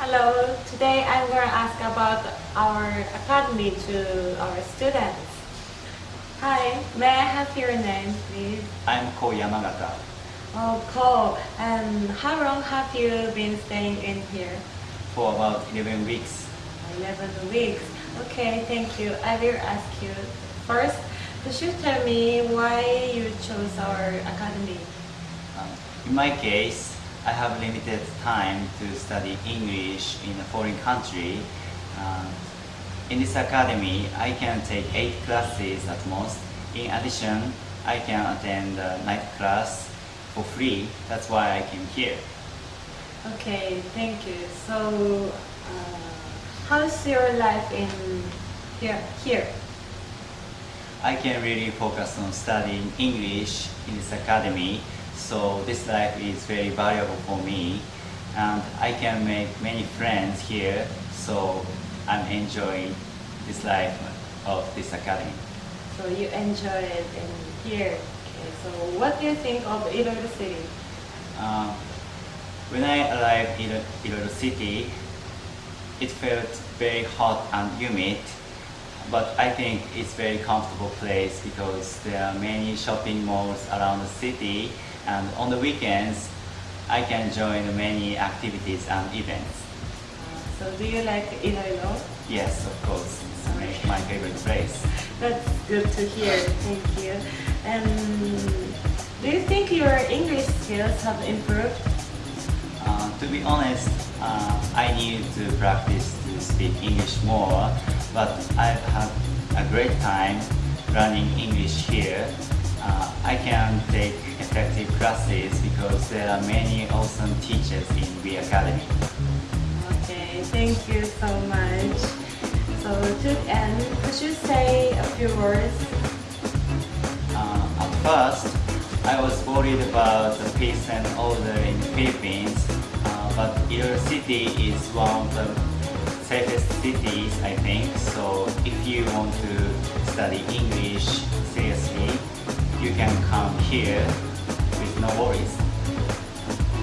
Hello, today I'm going to ask about our academy to our students. Hi, may I have your name, please? I'm Ko Yamagata. Oh, Cole, and how long have you been staying in here? For about 11 weeks, 11 weeks. Okay, thank you. I will ask you first. Could you tell me why you chose our academy? um, in my case, I have limited time to study English in a foreign country. Um, in this academy, I can take 8 classes at most. In addition, I can attend a night class for free. That's why I came here. Okay, thank you. So, uh, how's your life in here? Here. I can really focus on studying English in this academy, so this life is very valuable for me. And I can make many friends here, so I'm enjoying this life of this academy. So you enjoy it in here. Okay. So what do you think of Iloilo City? Um, when I arrived in Iloilo City, it felt very hot and humid, but I think it's very comfortable place because there are many shopping malls around the city and on the weekends I can join many activities and events. Uh, so do you like Iloilo? Yes, of course, it's my- my favorite place. That's good to hear. Thank you. And do you think your English skills have improved? Uh, to be honest, uh, I need to practice to speak English more, but I've had a great time learning English here. Uh, I can take effective classes because there are many awesome teachers in the academy. Okay, thank you so much. So to end, could you say a few words? Uh, at first, I was worried about the peace and order in the Philippines, uh, but your city is one of the safest cities, I think. So if you want to study English seriously, you can come here with no worries.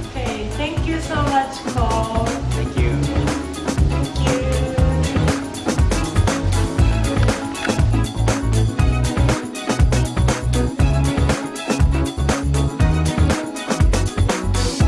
Okay, thank you so much, Cole.